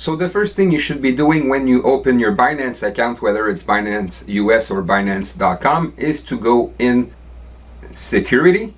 So the first thing you should be doing when you open your Binance account, whether it's Binance US or Binance.com, is to go in security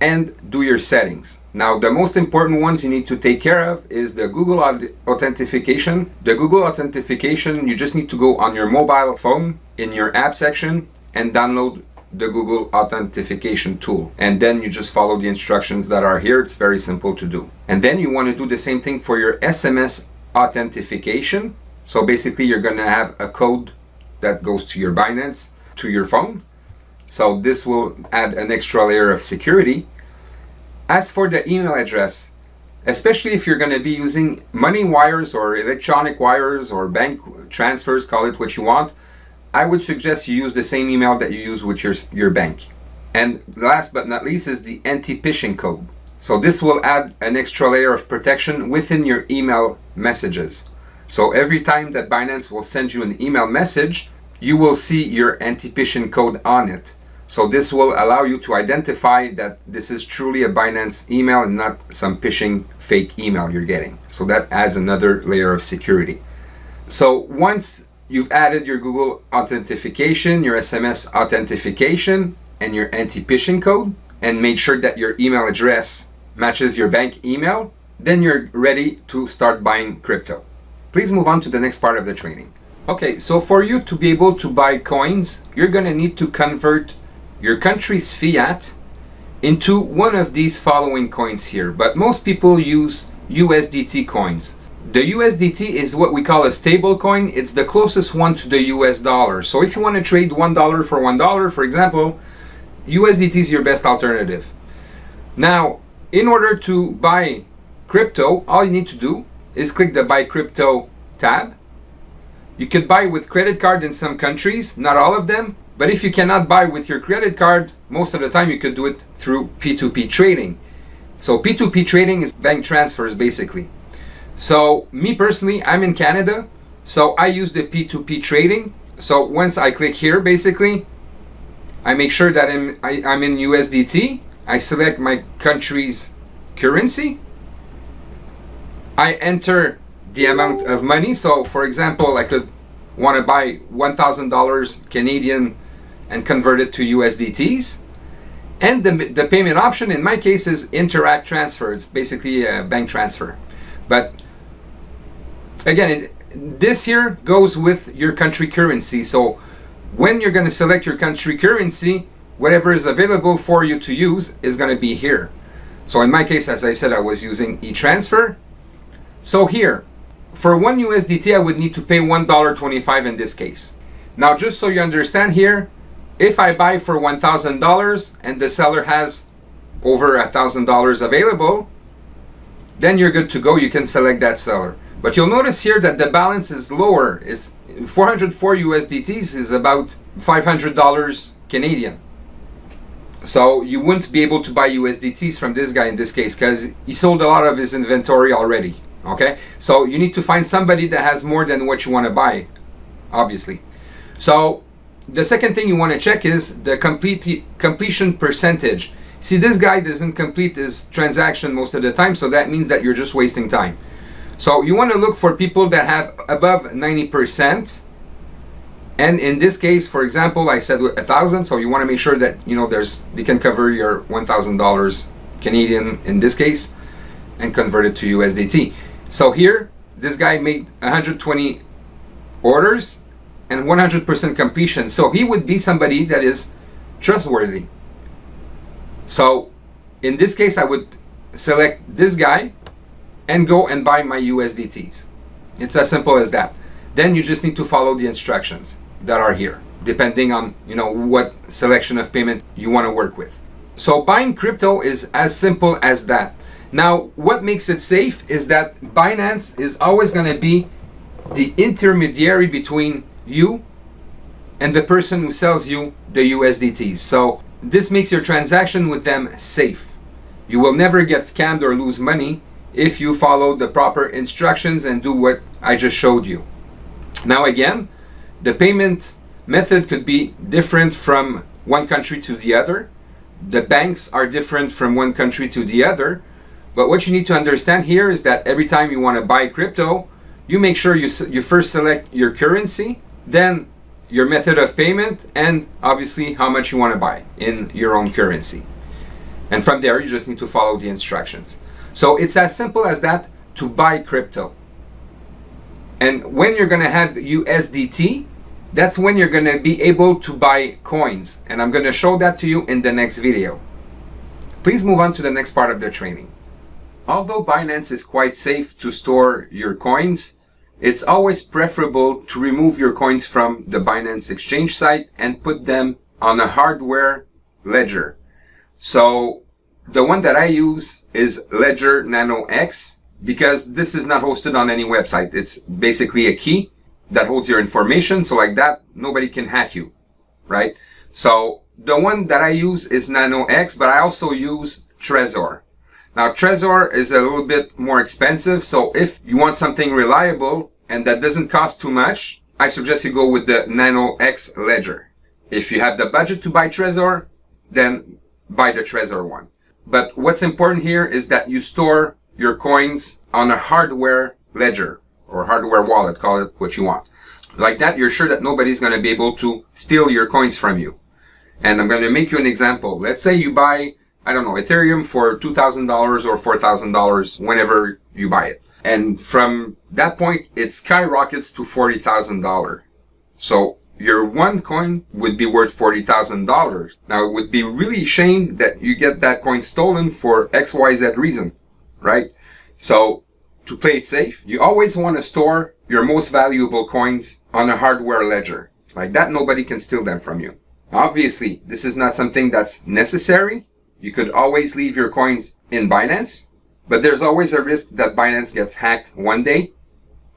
and do your settings. Now the most important ones you need to take care of is the Google authentication. The Google authentication, you just need to go on your mobile phone in your app section and download the Google authentication tool and then you just follow the instructions that are here it's very simple to do and then you want to do the same thing for your SMS authentication so basically you're gonna have a code that goes to your Binance to your phone so this will add an extra layer of security as for the email address especially if you're going to be using money wires or electronic wires or bank transfers call it what you want I would suggest you use the same email that you use with your, your bank. And last but not least is the anti-phishing code. So this will add an extra layer of protection within your email messages. So every time that Binance will send you an email message, you will see your anti-phishing code on it. So this will allow you to identify that this is truly a Binance email and not some phishing fake email you're getting. So that adds another layer of security. So once You've added your Google authentication, your SMS authentication, and your anti-phishing code, and made sure that your email address matches your bank email, then you're ready to start buying crypto. Please move on to the next part of the training. Okay, so for you to be able to buy coins, you're gonna need to convert your country's fiat into one of these following coins here, but most people use USDT coins. The USDT is what we call a stable coin. It's the closest one to the US dollar. So if you want to trade $1 for $1, for example, USDT is your best alternative. Now, in order to buy crypto, all you need to do is click the Buy Crypto tab. You could buy with credit card in some countries, not all of them. But if you cannot buy with your credit card, most of the time you could do it through P2P trading. So P2P trading is bank transfers basically. So me personally, I'm in Canada, so I use the P2P trading. So once I click here, basically, I make sure that I'm, I, i am in USDT. I select my country's currency. I enter the amount of money. So for example, I could uh, want to buy $1,000 Canadian and convert it to USDTs. And the, the payment option in my case is Interac Transfer. It's basically a bank transfer. But again, this here goes with your country currency. So when you're going to select your country currency, whatever is available for you to use is going to be here. So in my case, as I said, I was using e-transfer. So here, for one USDT, I would need to pay $1.25 in this case. Now, just so you understand here, if I buy for $1,000 and the seller has over $1,000 available, then you're good to go. You can select that seller. But you'll notice here that the balance is lower. It's 404 USDTs is about $500 Canadian. So you wouldn't be able to buy USDTs from this guy in this case because he sold a lot of his inventory already. Okay, so you need to find somebody that has more than what you want to buy, obviously. So the second thing you want to check is the complete completion percentage. See, this guy doesn't complete his transaction most of the time, so that means that you're just wasting time. So you want to look for people that have above 90%. And in this case, for example, I said a thousand. So you want to make sure that, you know, there's, they can cover your $1,000 Canadian in this case and convert it to USDT. So here, this guy made 120 orders and 100% completion. So he would be somebody that is trustworthy. So in this case, I would select this guy and go and buy my USDTs. It's as simple as that. Then you just need to follow the instructions that are here, depending on you know what selection of payment you want to work with. So buying crypto is as simple as that. Now, what makes it safe is that Binance is always going to be the intermediary between you and the person who sells you the USDTs. So this makes your transaction with them safe. You will never get scammed or lose money if you follow the proper instructions and do what I just showed you. Now again, the payment method could be different from one country to the other. The banks are different from one country to the other. But what you need to understand here is that every time you want to buy crypto, you make sure you, you first select your currency, then your method of payment, and obviously how much you want to buy in your own currency. And from there, you just need to follow the instructions. So it's as simple as that to buy crypto. And when you're going to have USDT, that's when you're going to be able to buy coins. And I'm going to show that to you in the next video. Please move on to the next part of the training. Although Binance is quite safe to store your coins, it's always preferable to remove your coins from the Binance exchange site and put them on a hardware ledger. So the one that I use is Ledger Nano X because this is not hosted on any website. It's basically a key that holds your information. So like that, nobody can hack you, right? So the one that I use is Nano X, but I also use Trezor. Now Trezor is a little bit more expensive. So if you want something reliable and that doesn't cost too much, I suggest you go with the Nano X Ledger. If you have the budget to buy Trezor, then buy the Trezor one. But what's important here is that you store your coins on a hardware ledger or hardware wallet, call it what you want. Like that, you're sure that nobody's going to be able to steal your coins from you. And I'm going to make you an example. Let's say you buy, I don't know, Ethereum for $2,000 or $4,000 whenever you buy it. And from that point, it skyrockets to $40,000. So your one coin would be worth $40,000. Now it would be really shame that you get that coin stolen for XYZ reason, right? So to play it safe, you always want to store your most valuable coins on a hardware ledger. Like that, nobody can steal them from you. Obviously, this is not something that's necessary. You could always leave your coins in Binance, but there's always a risk that Binance gets hacked one day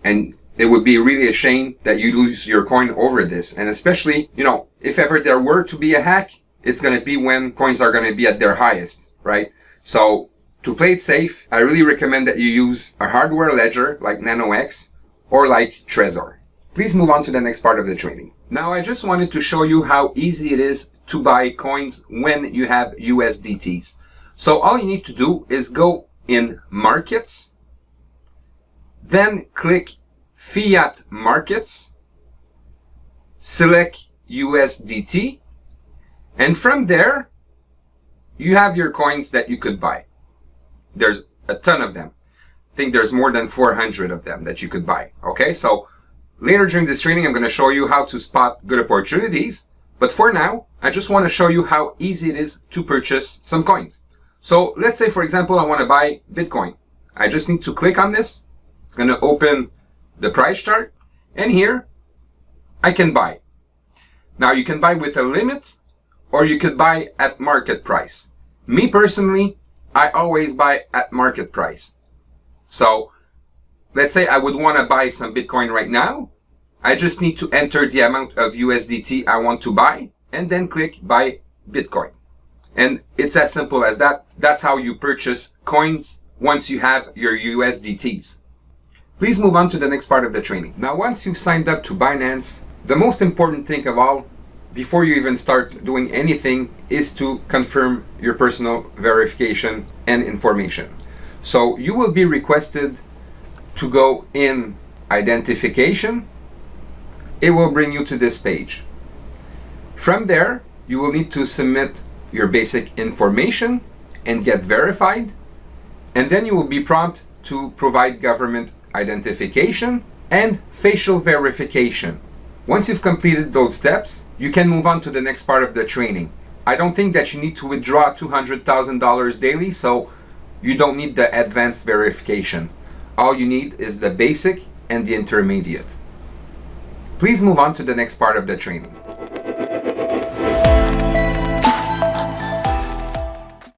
and it would be really a shame that you lose your coin over this. And especially, you know, if ever there were to be a hack, it's going to be when coins are going to be at their highest, right? So to play it safe, I really recommend that you use a hardware ledger like NanoX or like Trezor. Please move on to the next part of the training. Now I just wanted to show you how easy it is to buy coins when you have USDTs. So all you need to do is go in markets, then click fiat markets, select USDT, and from there, you have your coins that you could buy. There's a ton of them. I think there's more than 400 of them that you could buy. Okay, so later during this training, I'm going to show you how to spot good opportunities. But for now, I just want to show you how easy it is to purchase some coins. So let's say, for example, I want to buy Bitcoin. I just need to click on this. It's going to open the price chart, and here I can buy. Now you can buy with a limit or you could buy at market price. Me personally, I always buy at market price. So let's say I would want to buy some Bitcoin right now. I just need to enter the amount of USDT I want to buy and then click buy Bitcoin. And it's as simple as that. That's how you purchase coins once you have your USDTs. Please move on to the next part of the training. Now, once you've signed up to Binance, the most important thing of all, before you even start doing anything, is to confirm your personal verification and information. So you will be requested to go in identification. It will bring you to this page. From there, you will need to submit your basic information and get verified. And then you will be prompted to provide government identification, and facial verification. Once you've completed those steps, you can move on to the next part of the training. I don't think that you need to withdraw $200,000 daily, so you don't need the advanced verification. All you need is the basic and the intermediate. Please move on to the next part of the training.